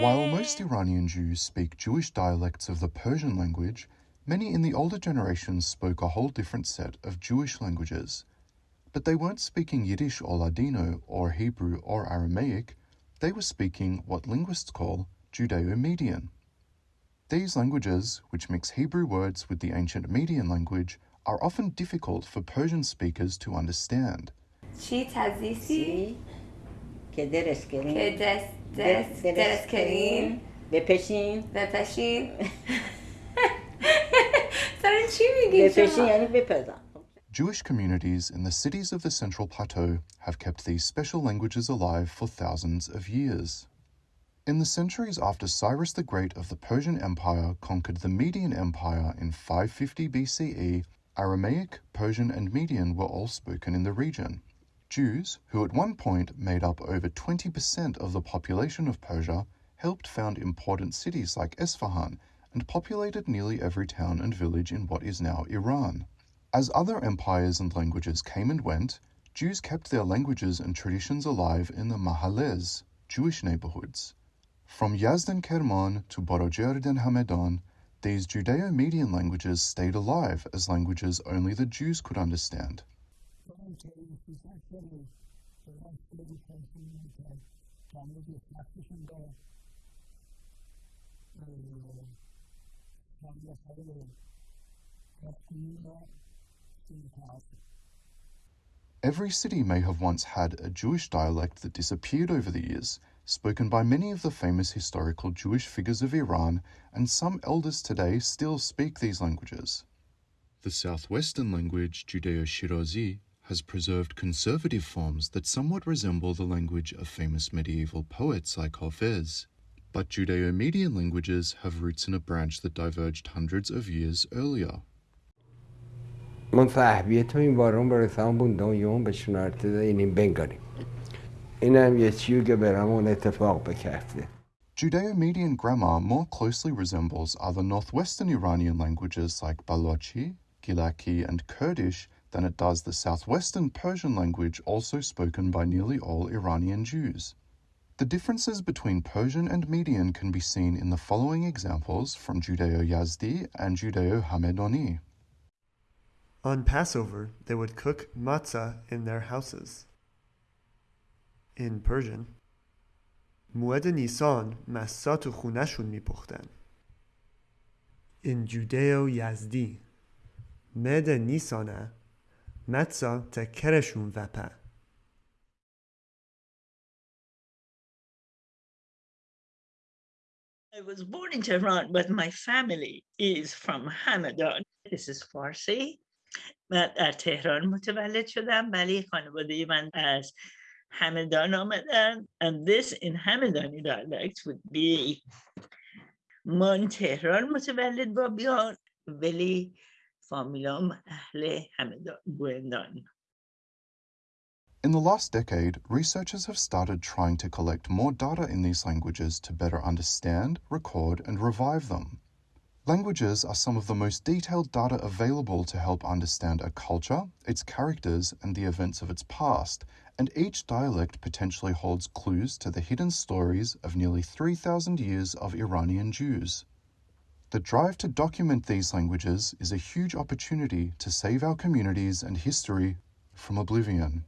While most Iranian Jews speak Jewish dialects of the Persian language, many in the older generations spoke a whole different set of Jewish languages. But they weren't speaking Yiddish or Ladino or Hebrew or Aramaic, they were speaking what linguists call Judeo-Median. These languages, which mix Hebrew words with the ancient Median language, are often difficult for Persian speakers to understand. چی تزیسی که درس کنین که دست دست درس کنین بپشین بپشین سر چی میگی بپشین شما یعنی بپزن Jewish communities in the cities of the Central Plateau have kept these special languages alive for thousands of years. In the centuries after Cyrus the Great of the Persian Empire conquered the Median Empire in 550 BCE, Aramaic, Persian, and Median were all spoken in the region. Jews, who at one point made up over 20% of the population of Persia, helped found important cities like Esfahan and populated nearly every town and village in what is now Iran. As other empires and languages came and went, Jews kept their languages and traditions alive in the Mahallez, Jewish neighborhoods. From Yazd and Kerman to Borojerd and Hamedan, these Judeo-Median languages stayed alive as languages only the Jews could understand. Every city may have once had a Jewish dialect that disappeared over the years, spoken by many of the famous historical Jewish figures of Iran, and some elders today still speak these languages. The southwestern language, Judeo-Shirazi, has preserved conservative forms that somewhat resemble the language of famous medieval poets like Hafez. But Judeo-Median languages have roots in a branch that diverged hundreds of years earlier. من صاحبیه تو این بارون برسان بوندم یون به شنارت اینیم بنگاریم اینم یه چیو که برامون اتفاق بکفته Judeo-Median grammar more closely resembles other northwestern Iranian languages like Balochi, Gilaki, and Kurdish than it does the southwestern Persian language also spoken by nearly all Iranian Jews. The differences between Persian and Median can be seen in the following examples from Judeo-Yazdi and Judeo-Hamedani. On Passover, they would cook matzah in their houses. In Persian, موعد نیسان مسا تو خونهشون میپختن. In Judeo-Yazdi, مد نیسانه متسا تکرشون وپه. I was born in Tehran, but my family is from Hamadan. This is Farsi. من در تهران متولد شدم ولی خانواده من از همدان آمدن and this in همدانی dialect would be من تهران متولد با بیان ولی فامیلام اهل همدان گویندان In the last decade, researchers have started trying to collect more data in these languages to better understand, record, and revive them. Languages are some of the most detailed data available to help understand a culture, its characters, and the events of its past, and each dialect potentially holds clues to the hidden stories of nearly 3,000 years of Iranian Jews. The drive to document these languages is a huge opportunity to save our communities and history from oblivion.